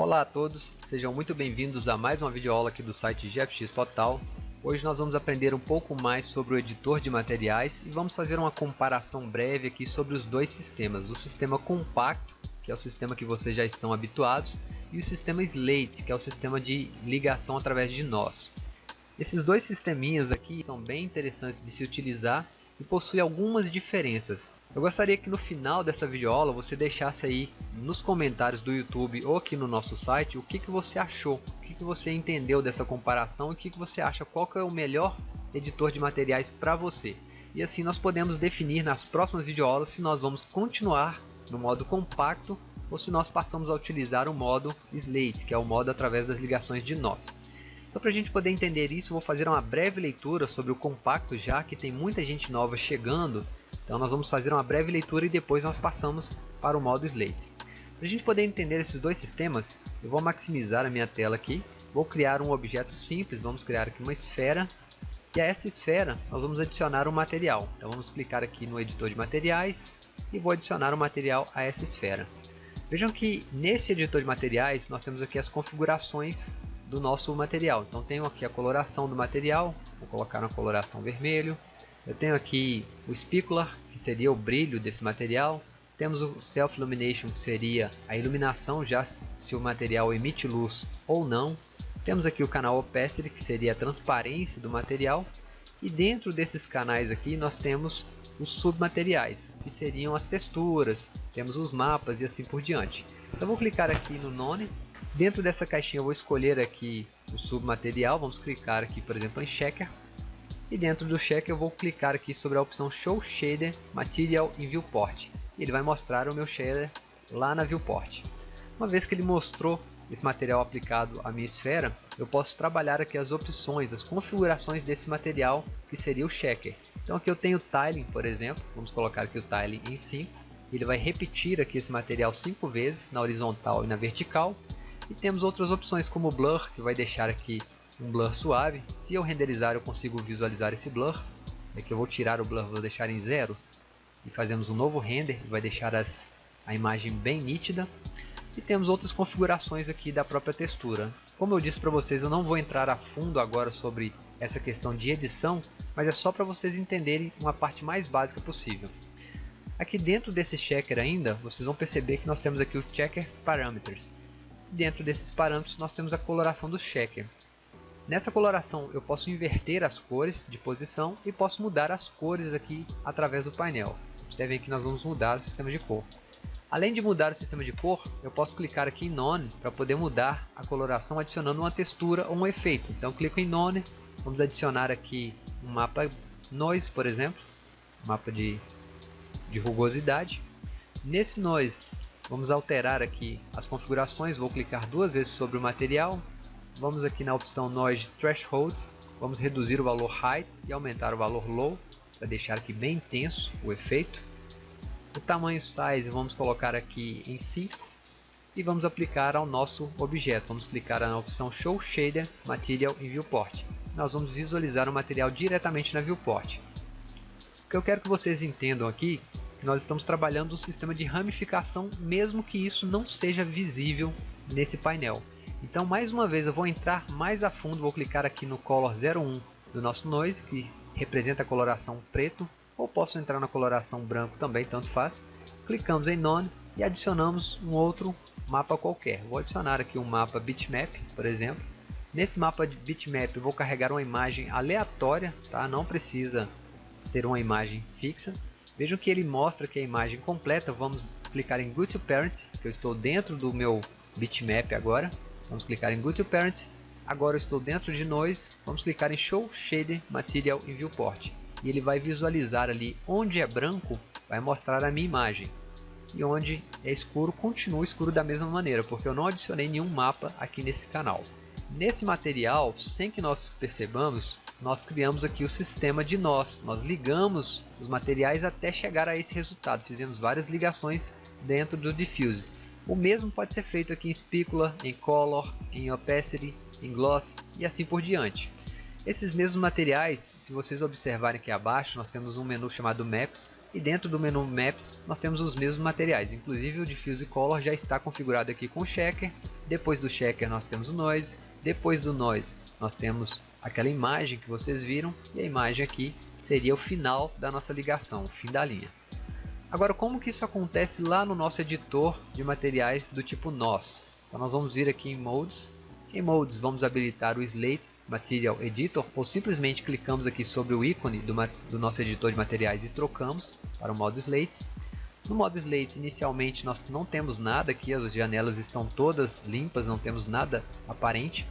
Olá a todos, sejam muito bem-vindos a mais uma videoaula aqui do site GFX Total. Hoje nós vamos aprender um pouco mais sobre o editor de materiais e vamos fazer uma comparação breve aqui sobre os dois sistemas. O sistema compacto, que é o sistema que vocês já estão habituados, e o sistema Slate, que é o sistema de ligação através de nós. Esses dois sisteminhas aqui são bem interessantes de se utilizar e possui algumas diferenças. Eu gostaria que no final dessa videoaula você deixasse aí nos comentários do YouTube ou aqui no nosso site o que, que você achou, o que, que você entendeu dessa comparação e o que, que você acha qual que é o melhor editor de materiais para você. E assim nós podemos definir nas próximas videoaulas se nós vamos continuar no modo compacto ou se nós passamos a utilizar o modo Slate, que é o modo através das ligações de nós. Então para a gente poder entender isso, vou fazer uma breve leitura sobre o compacto já que tem muita gente nova chegando. Então nós vamos fazer uma breve leitura e depois nós passamos para o modo Slate. Para a gente poder entender esses dois sistemas, eu vou maximizar a minha tela aqui. Vou criar um objeto simples, vamos criar aqui uma esfera. E a essa esfera nós vamos adicionar um material. Então vamos clicar aqui no editor de materiais e vou adicionar o um material a essa esfera. Vejam que nesse editor de materiais nós temos aqui as configurações do nosso material. Então tenho aqui a coloração do material, vou colocar uma coloração vermelho. Eu tenho aqui o specular, que seria o brilho desse material. Temos o Self Illumination, que seria a iluminação já se o material emite luz ou não. Temos aqui o canal Opacity, que seria a transparência do material. E dentro desses canais aqui nós temos os submateriais, que seriam as texturas, temos os mapas e assim por diante. Então vou clicar aqui no None Dentro dessa caixinha eu vou escolher aqui o submaterial, vamos clicar aqui por exemplo em Checker. E dentro do Checker eu vou clicar aqui sobre a opção Show Shader Material in Viewport. Ele vai mostrar o meu shader lá na Viewport. Uma vez que ele mostrou esse material aplicado à minha esfera, eu posso trabalhar aqui as opções, as configurações desse material que seria o Checker. Então aqui eu tenho o Tiling, por exemplo, vamos colocar aqui o Tiling em 5. Ele vai repetir aqui esse material 5 vezes na horizontal e na vertical e temos outras opções como Blur, que vai deixar aqui um blur suave. Se eu renderizar eu consigo visualizar esse blur. Aqui eu vou tirar o blur, vou deixar em zero. E fazemos um novo render, vai deixar as, a imagem bem nítida. E temos outras configurações aqui da própria textura. Como eu disse para vocês, eu não vou entrar a fundo agora sobre essa questão de edição, mas é só para vocês entenderem uma parte mais básica possível. Aqui dentro desse checker ainda, vocês vão perceber que nós temos aqui o Checker Parameters. Dentro desses parâmetros nós temos a coloração do checker. Nessa coloração eu posso inverter as cores de posição e posso mudar as cores aqui através do painel. Observem que nós vamos mudar o sistema de cor. Além de mudar o sistema de cor, eu posso clicar aqui em None para poder mudar a coloração adicionando uma textura ou um efeito. Então clico em None, vamos adicionar aqui um mapa Noise, por exemplo, um mapa de, de rugosidade. Nesse Noise Vamos alterar aqui as configurações, vou clicar duas vezes sobre o material. Vamos aqui na opção Noise Threshold, vamos reduzir o valor High e aumentar o valor Low, para deixar aqui bem intenso o efeito. O tamanho Size vamos colocar aqui em 5 e vamos aplicar ao nosso objeto. Vamos clicar na opção Show Shader Material em Viewport. Nós vamos visualizar o material diretamente na Viewport. O que eu quero que vocês entendam aqui nós estamos trabalhando um sistema de ramificação, mesmo que isso não seja visível nesse painel. Então, mais uma vez, eu vou entrar mais a fundo, vou clicar aqui no Color 01 do nosso Noise, que representa a coloração preto, ou posso entrar na coloração branco também, tanto faz. Clicamos em None e adicionamos um outro mapa qualquer. Vou adicionar aqui um mapa bitmap, por exemplo. Nesse mapa de bitmap eu vou carregar uma imagem aleatória, tá? não precisa ser uma imagem fixa. Vejam que ele mostra que a imagem completa, vamos clicar em Go to Parent, que eu estou dentro do meu bitmap agora. Vamos clicar em Go to Parent, agora eu estou dentro de Noise, vamos clicar em Show Shader Material in Viewport. E ele vai visualizar ali onde é branco, vai mostrar a minha imagem. E onde é escuro, continua escuro da mesma maneira, porque eu não adicionei nenhum mapa aqui nesse canal. Nesse material, sem que nós percebamos, nós criamos aqui o sistema de nós. Nós ligamos os materiais até chegar a esse resultado. Fizemos várias ligações dentro do Diffuse. O mesmo pode ser feito aqui em Spicular, em Color, em Opacity, em Gloss e assim por diante. Esses mesmos materiais, se vocês observarem aqui abaixo, nós temos um menu chamado Maps. E dentro do menu Maps nós temos os mesmos materiais, inclusive o Diffuse Color já está configurado aqui com Checker. Depois do Checker nós temos o Noise, depois do Noise nós temos aquela imagem que vocês viram e a imagem aqui seria o final da nossa ligação, o fim da linha. Agora como que isso acontece lá no nosso editor de materiais do tipo NOS? Então nós vamos vir aqui em Modes, em Modes vamos habilitar o Slate Material Editor ou simplesmente clicamos aqui sobre o ícone do, do nosso editor de materiais e trocamos para o modo Slate. No modo Slate inicialmente nós não temos nada aqui, as janelas estão todas limpas, não temos nada aparente.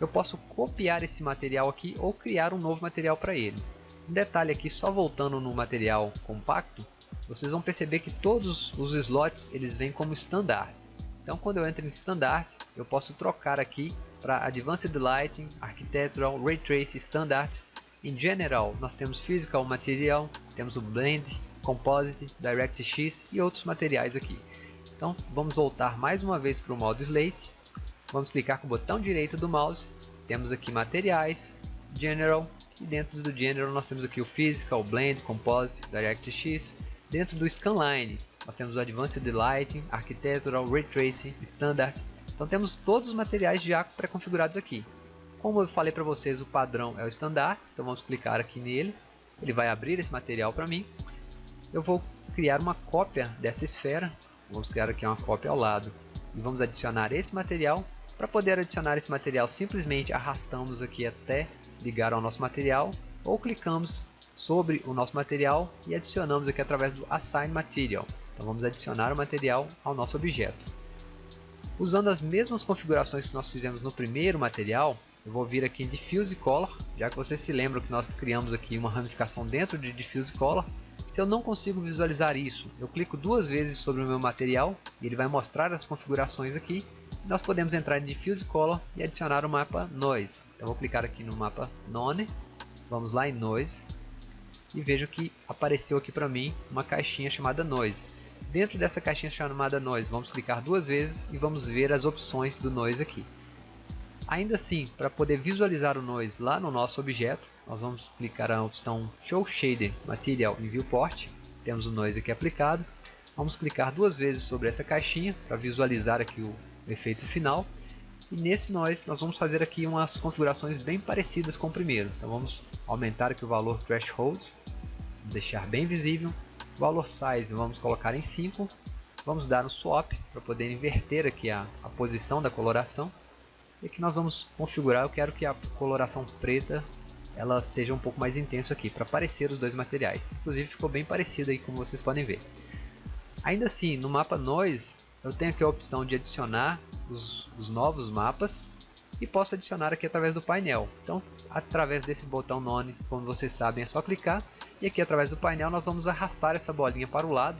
Eu posso copiar esse material aqui ou criar um novo material para ele. Um detalhe aqui, só voltando no material compacto, vocês vão perceber que todos os slots eles vêm como standard. Então quando eu entro em standard, eu posso trocar aqui para Advanced Lighting, Architectural, Ray Trace, Standard. Em General, nós temos Physical Material, temos o Blend, Composite, DirectX e outros materiais aqui. Então vamos voltar mais uma vez para o modo Slate. Vamos clicar com o botão direito do mouse. Temos aqui Materiais, General e dentro do General nós temos aqui o Physical, Blend, Composite, DirectX. Dentro do Scanline nós temos o Advanced Lighting, Architectural, Ray Tracing, Standard. Então temos todos os materiais já pré-configurados aqui. Como eu falei para vocês, o padrão é o Standard, então vamos clicar aqui nele. Ele vai abrir esse material para mim. Eu vou criar uma cópia dessa esfera. Vamos criar aqui uma cópia ao lado. E vamos adicionar esse material. Para poder adicionar esse material, simplesmente arrastamos aqui até ligar ao nosso material. Ou clicamos sobre o nosso material e adicionamos aqui através do Assign Material. Então vamos adicionar o material ao nosso objeto. Usando as mesmas configurações que nós fizemos no primeiro material, eu vou vir aqui em Diffuse Color, já que vocês se lembram que nós criamos aqui uma ramificação dentro de Diffuse Color. Se eu não consigo visualizar isso, eu clico duas vezes sobre o meu material e ele vai mostrar as configurações aqui. Nós podemos entrar em Diffuse Color e adicionar o mapa Noise. Então vou clicar aqui no mapa None, vamos lá em Noise e vejo que apareceu aqui para mim uma caixinha chamada Noise. Dentro dessa caixinha chamada Noise, vamos clicar duas vezes e vamos ver as opções do Noise aqui. Ainda assim, para poder visualizar o Noise lá no nosso objeto, nós vamos clicar na opção Show Shader Material em Viewport. Temos o Noise aqui aplicado. Vamos clicar duas vezes sobre essa caixinha para visualizar aqui o efeito final. E nesse Noise nós vamos fazer aqui umas configurações bem parecidas com o primeiro. Então vamos aumentar aqui o valor Threshold, deixar bem visível valor size vamos colocar em 5. Vamos dar um swap para poder inverter aqui a, a posição da coloração. E aqui nós vamos configurar, eu quero que a coloração preta ela seja um pouco mais intensa aqui, para parecer os dois materiais. Inclusive ficou bem parecido aí, como vocês podem ver. Ainda assim, no mapa Noise, eu tenho aqui a opção de adicionar os, os novos mapas e posso adicionar aqui através do painel. Então, através desse botão None, como vocês sabem, é só clicar e aqui através do painel nós vamos arrastar essa bolinha para o lado.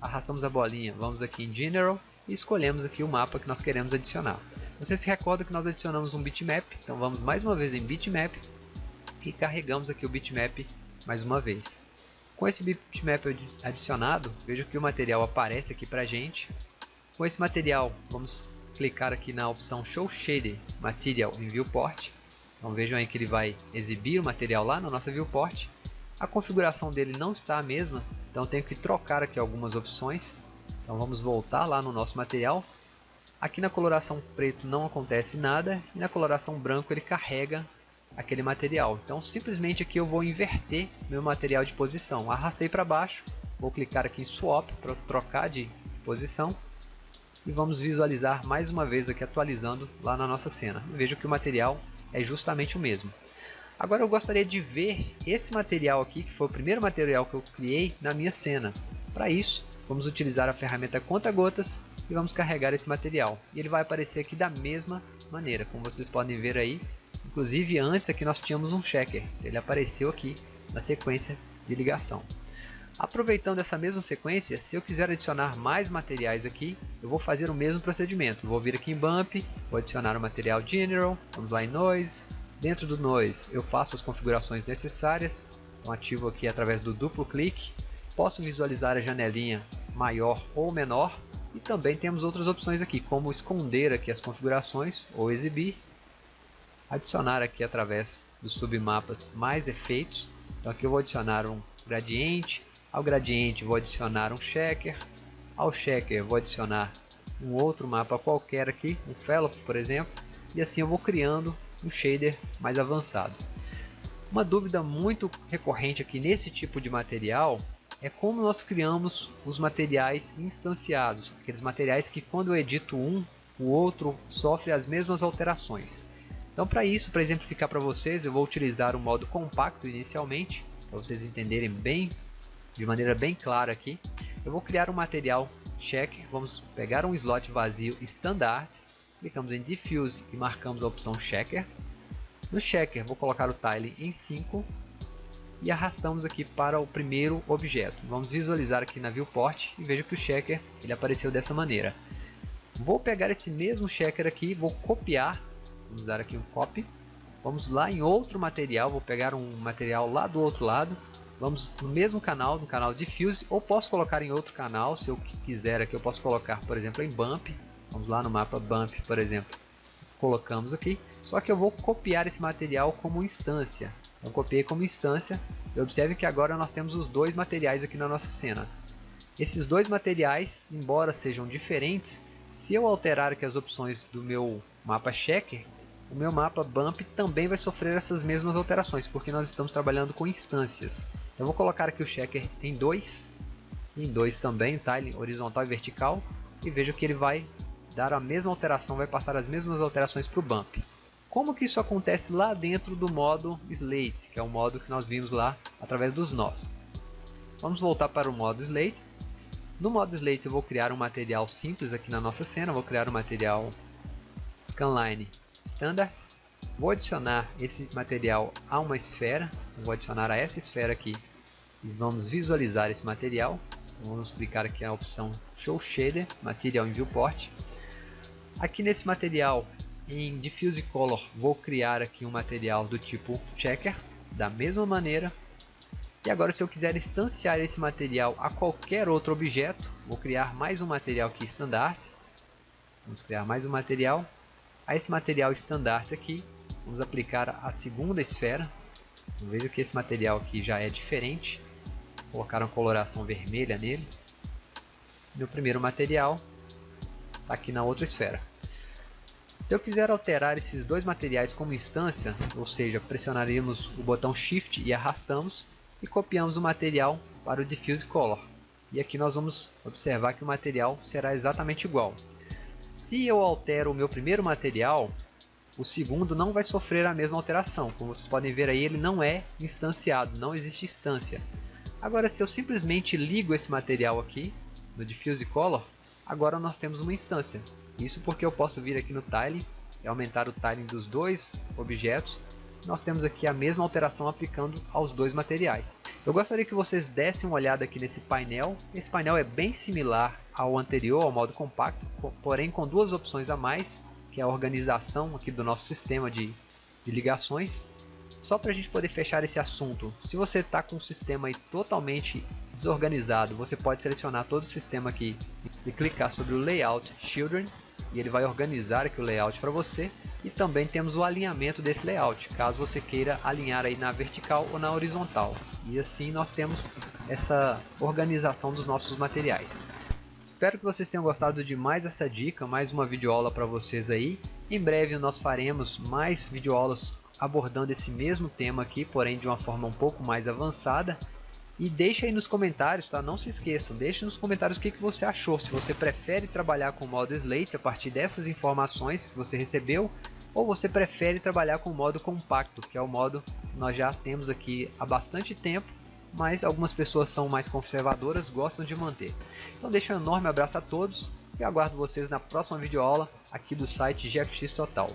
Arrastamos a bolinha, vamos aqui em General e escolhemos aqui o mapa que nós queremos adicionar. Você se recorda que nós adicionamos um bitmap, então vamos mais uma vez em bitmap e carregamos aqui o bitmap mais uma vez. Com esse bitmap adicionado, veja que o material aparece aqui para gente. Com esse material, vamos clicar aqui na opção Show Shader Material em Viewport. Então vejam aí que ele vai exibir o material lá no nosso viewport. A configuração dele não está a mesma, então tenho que trocar aqui algumas opções. Então vamos voltar lá no nosso material. Aqui na coloração preto não acontece nada e na coloração branco ele carrega aquele material. Então simplesmente aqui eu vou inverter meu material de posição. Arrastei para baixo, vou clicar aqui em Swap para trocar de posição e vamos visualizar mais uma vez aqui atualizando lá na nossa cena. Veja que o material é justamente o mesmo. Agora eu gostaria de ver esse material aqui, que foi o primeiro material que eu criei na minha cena. Para isso, vamos utilizar a ferramenta conta-gotas e vamos carregar esse material. E ele vai aparecer aqui da mesma maneira, como vocês podem ver aí. Inclusive antes aqui nós tínhamos um checker, ele apareceu aqui na sequência de ligação. Aproveitando essa mesma sequência, se eu quiser adicionar mais materiais aqui, eu vou fazer o mesmo procedimento. Vou vir aqui em Bump, vou adicionar o material General, vamos lá em Noise, Dentro do Noise eu faço as configurações necessárias, então ativo aqui através do duplo clique, posso visualizar a janelinha maior ou menor. E também temos outras opções aqui, como esconder aqui as configurações ou exibir, adicionar aqui através dos submapas mais efeitos, então aqui eu vou adicionar um gradiente, Ao gradiente vou adicionar um checker. Ao checker vou adicionar um outro mapa qualquer aqui, um fellow por exemplo. E assim eu vou criando um shader mais avançado. Uma dúvida muito recorrente aqui nesse tipo de material é como nós criamos os materiais instanciados, aqueles materiais que quando eu edito um, o outro sofre as mesmas alterações. Então para isso, para exemplificar para vocês, eu vou utilizar o modo compacto inicialmente, para vocês entenderem bem, de maneira bem clara aqui. Eu vou criar um material check, vamos pegar um slot vazio standard, clicamos em diffuse e marcamos a opção checker. No checker vou colocar o tile em 5 e arrastamos aqui para o primeiro objeto. Vamos visualizar aqui na viewport e veja que o checker ele apareceu dessa maneira. Vou pegar esse mesmo checker aqui, vou copiar, vamos dar aqui um copy. Vamos lá em outro material, vou pegar um material lá do outro lado. Vamos no mesmo canal, no canal Diffuse, ou posso colocar em outro canal, se eu quiser aqui eu posso colocar, por exemplo, em Bump. Vamos lá no mapa Bump, por exemplo. Colocamos aqui, só que eu vou copiar esse material como instância. Então copiei como instância, e observe que agora nós temos os dois materiais aqui na nossa cena. Esses dois materiais, embora sejam diferentes, se eu alterar aqui as opções do meu mapa checker, o meu mapa bump também vai sofrer essas mesmas alterações, porque nós estamos trabalhando com instâncias. Então vou colocar aqui o checker em 2, em 2 também, tá? horizontal e vertical, e vejo que ele vai dar a mesma alteração, vai passar as mesmas alterações para o bump. Como que isso acontece lá dentro do modo Slate, que é o modo que nós vimos lá através dos nós. Vamos voltar para o modo Slate no modo Slate eu vou criar um material simples aqui na nossa cena, vou criar um material Scanline Standard. Vou adicionar esse material a uma esfera, vou adicionar a essa esfera aqui e vamos visualizar esse material. Vamos clicar aqui na opção Show Shader, Material em Viewport. Aqui nesse material, em Diffuse Color, vou criar aqui um material do tipo Checker, da mesma maneira e agora se eu quiser instanciar esse material a qualquer outro objeto, vou criar mais um material aqui standard. Vamos criar mais um material. A esse material standard aqui, vamos aplicar a segunda esfera. Veja que esse material aqui já é diferente. Vou colocar uma coloração vermelha nele. Meu primeiro material está aqui na outra esfera. Se eu quiser alterar esses dois materiais como instância, ou seja, pressionaríamos o botão Shift e arrastamos, e copiamos o material para o Diffuse Color. E aqui nós vamos observar que o material será exatamente igual. Se eu altero o meu primeiro material, o segundo não vai sofrer a mesma alteração. Como vocês podem ver aí, ele não é instanciado, não existe instância. Agora, se eu simplesmente ligo esse material aqui, no Diffuse Color, agora nós temos uma instância. Isso porque eu posso vir aqui no Tiling e aumentar o tiling dos dois objetos nós temos aqui a mesma alteração aplicando aos dois materiais. Eu gostaria que vocês dessem uma olhada aqui nesse painel. Esse painel é bem similar ao anterior, ao modo compacto, porém com duas opções a mais, que é a organização aqui do nosso sistema de, de ligações. Só para a gente poder fechar esse assunto, se você está com o sistema totalmente desorganizado, você pode selecionar todo o sistema aqui e clicar sobre o Layout Children e ele vai organizar aqui o layout para você e também temos o alinhamento desse layout, caso você queira alinhar aí na vertical ou na horizontal. E assim nós temos essa organização dos nossos materiais. Espero que vocês tenham gostado de mais essa dica, mais uma videoaula para vocês aí. Em breve nós faremos mais videoaulas abordando esse mesmo tema aqui, porém de uma forma um pouco mais avançada. E deixe aí nos comentários, tá? Não se esqueçam, deixe nos comentários o que, que você achou. Se você prefere trabalhar com o modo Slate a partir dessas informações que você recebeu, ou você prefere trabalhar com o modo compacto, que é o modo que nós já temos aqui há bastante tempo, mas algumas pessoas são mais conservadoras, gostam de manter. Então deixo um enorme abraço a todos e aguardo vocês na próxima videoaula aqui do site GFX Total.